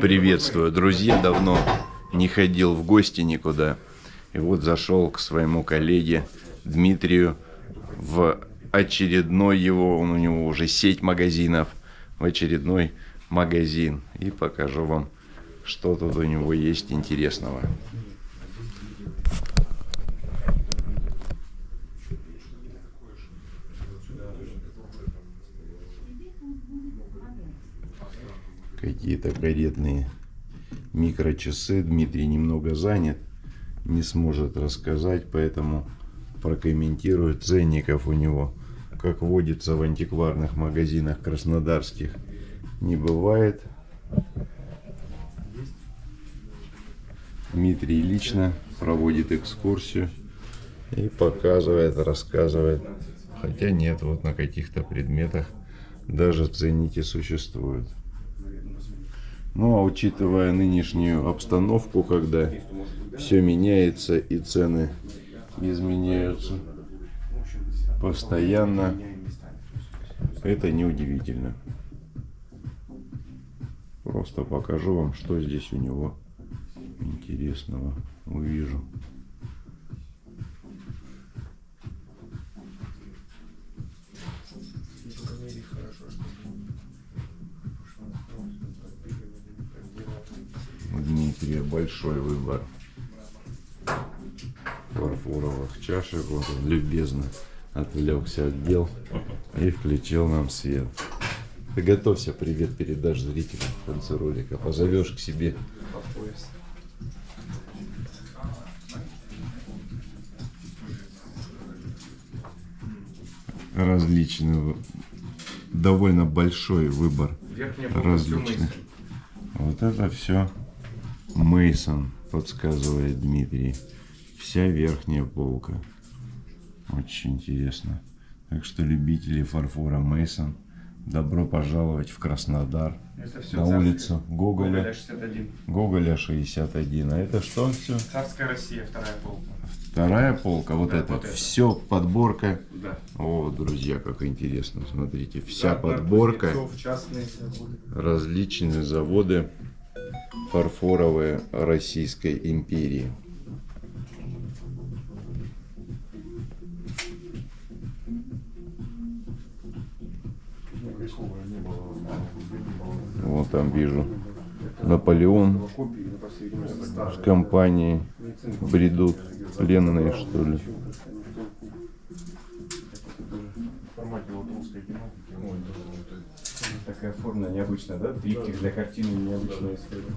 Приветствую, друзья. Давно не ходил в гости никуда. И вот зашел к своему коллеге Дмитрию в очередной его, у него уже сеть магазинов, в очередной магазин. И покажу вам, что тут у него есть интересного. Какие-то каретные микрочасы. Дмитрий немного занят, не сможет рассказать, поэтому прокомментирует ценников у него. Как водится в антикварных магазинах краснодарских, не бывает. Дмитрий лично проводит экскурсию и показывает, рассказывает. Хотя нет, вот на каких-то предметах даже ценники существуют. Ну а учитывая нынешнюю обстановку, когда все меняется и цены изменяются постоянно, это неудивительно. Просто покажу вам, что здесь у него интересного увижу. Большой выбор фарфоровых чашек. Вот он любезно отвлекся от дел и включил нам свет. Ты готовься, привет передашь зрителям в конце ролика. Позовешь к себе. Различный, довольно большой выбор различных. Вот это все Мейсон, подсказывает Дмитрий. Вся верхняя полка. Очень интересно. Так что любители фарфора Мейсон, добро пожаловать в Краснодар. Это все на царское. улицу Гоголя. Гоголя 61. Гоголя 61. А это что все? Царская Россия, вторая полка. Вторая полка, вот Да, это. вот это. Все подборка. Да. О, друзья, как интересно. Смотрите, вся Да, подборка. Кузнецов, частные заводы. различные заводы фарфоровые Российской империи. Вот там вижу Наполеон с компанией бредут пленные что ли. В формате вот русской тематики. Ой, да, вот Такая форма необычная, да? Триптих для картины необычная история. это.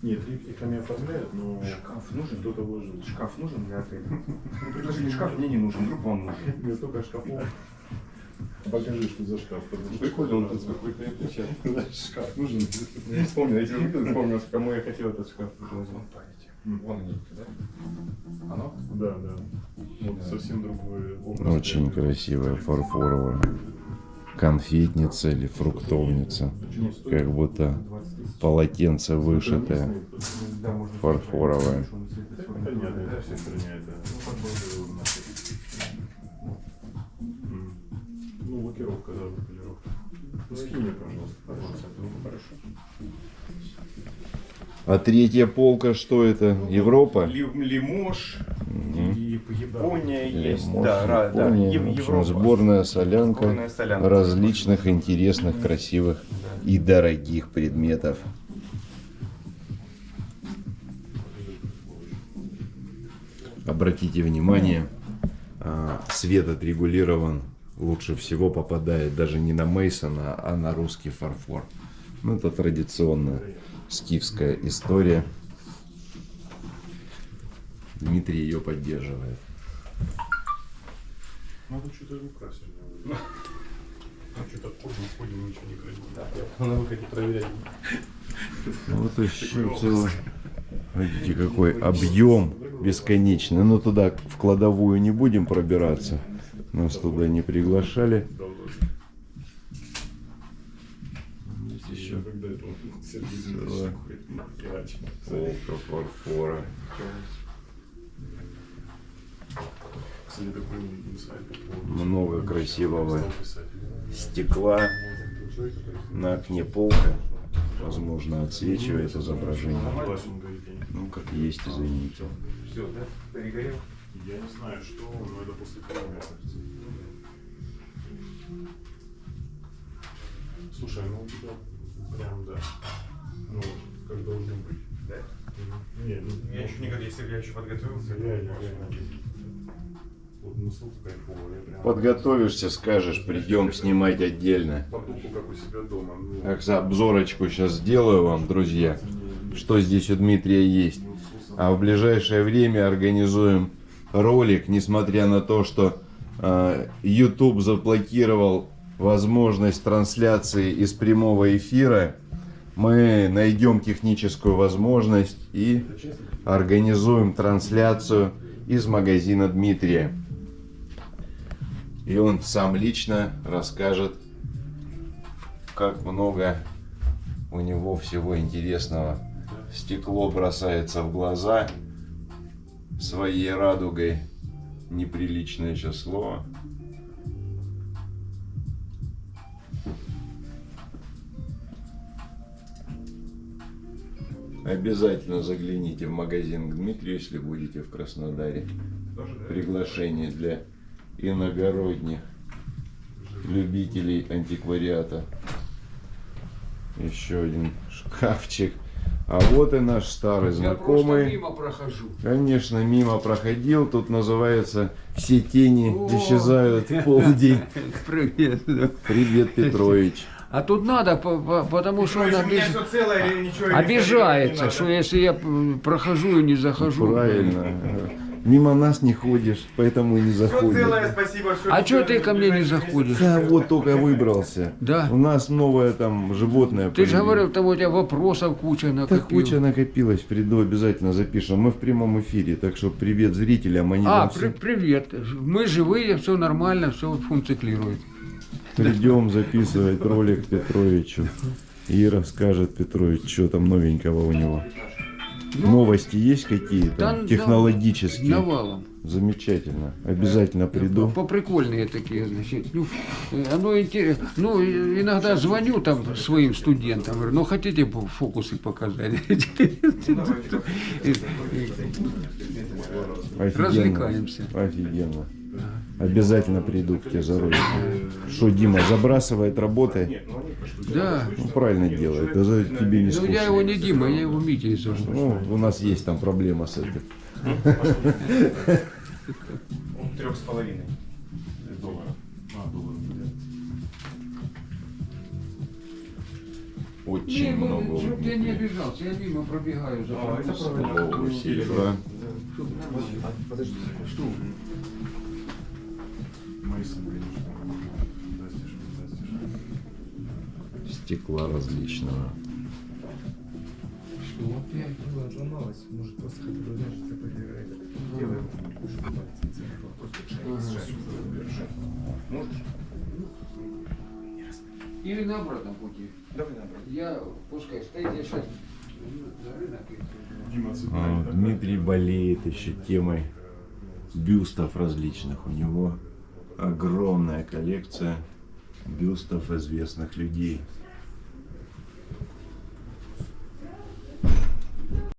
Нет, триптихами оформляют, но Шкаф нужен? кто-то вложил. Шкаф нужен для отеля? Ну, предложили шкаф, мне не нужен, вдруг вам нужен. Не столько шкафов. Покажи, что за шкаф. Прикольно, он тут какой-то это, шкаф нужен. Я вспомнил, я тебе видел, вспомнил, кому я хотел этот шкаф предложить. Вон они, да? Оно? Да, да. Вот совсем другой образ. Очень красивая фарфоровая конфетница или фруктовница. Как будто полотенце вышитое. Да, Ну, лакировка, да, полировка. Ну, скинь мне, пожалуйста. Хорошо. А третья полка, что это? Европа? Ли- Лимож, и Япония есть. Да, да, Япония. Ев- В общем, Европа. сборная солянка Сборная солянка. различных интересных, красивых и дорогих предметов. Обратите внимание, а, свет отрегулирован лучше всего попадает даже не на Мейсона, а на русский фарфор. Ну, это традиционная скифская история. Дмитрий ее поддерживает. Надо что-то украсить. Что-то ходим, ходим, ничего не красим. На выходе проверять. Ну, Вот еще целый. Видите, какой объем бесконечный. Но туда в кладовую не будем пробираться. Нас туда не приглашали. Здесь еще полка фарфора. Много красивого стекла. На окне полка, возможно, отсвечивает изображение. Ну, как есть, извините. Все, да? Перегорел? Я не знаю, что, но это после крови, мне кажется. Слушай, ну у тебя прям, да. Ну, вот, как должно быть. Да? Мгм. Не, ну, Я еще никогда, если бы я еще подготовился. Реально, реально. Вот насколько кайфово, я прям... Подготовишься, скажешь, придем снимать отдельно. Потуху, как у себя дома. Ну, Так, за обзорочку сейчас сделаю вам, друзья, что здесь у Дмитрия есть. А в ближайшее время организуем ролик, несмотря на то, что э, YouTube заблокировал возможность трансляции из прямого эфира. Мы найдем техническую возможность и организуем трансляцию из магазина Дмитрия. И он сам лично расскажет как много у него всего интересного. Стекло бросается в глаза своей радугой. Неприличное слово. Обязательно загляните в магазин к Дмитрию, если будете в Краснодаре. Приглашение для иногородних любителей антиквариата. Еще один шкафчик. А вот и наш старый Я просто знакомый. мимо прохожу. Конечно, мимо проходил. Тут называется «Все тени О! исчезают в полдень». Привет. Привет, Петрович. А тут надо, по- по- потому что он обиж- целое, или ничего не обижается, что если я м, прохожу и не захожу. Правильно. Мимо нас не ходишь, поэтому и не Все целое, заходишь. спасибо. всё А что ты ко мне не заходишь? Да, вот только выбрался. Да. У нас новое там животное. Ты же говорил, там у тебя вопросов куча Да накопил. куча накопилась, приду, обязательно запишем. Мы в прямом эфире, так что привет зрителям, они А, при- все привет. Мы живые, все нормально, все функционирует. придем записывать ролик Петровичу. И расскажет Петрович, что там новенького у него. Новости есть какие-то? Ну, Да, технологические? Навалом. Замечательно. Обязательно приду. Поприкольные такие, значит. Ну, э, оно интересно. Ну, иногда звоню там своим студентам, говорю, ну хотите фокусы показать? Офигенно. Развлекаемся. Офигенно. Обязательно приду к тебе за ролик. Что, Дима, забрасывает работой? Да. Ну, правильно делает. Это тебе не Ну скучно. я его не Дима, я его Митя зову. Ну, у нас есть там проблема с этим. Трех с половиной. долларов. А, долларов, блядь. Очень много. Чтоб я не обижался, я мимо пробегаю за А, это правильно. О, серебра. Подожди, что? Мейсон, конечно. Фантастиш, фантастиш. Стекла различного. Что опять? Ну, отломалась. Может, просто хотя бы, знаешь, это проверяет. Делаем. Просто шаг, шаг. Можешь? Или на обратном пути. Давай наоборот. Я, пускай стоит, я сейчас А. Дмитрий болеет еще темой бюстов различных. У него огромная коллекция бюстов известных людей.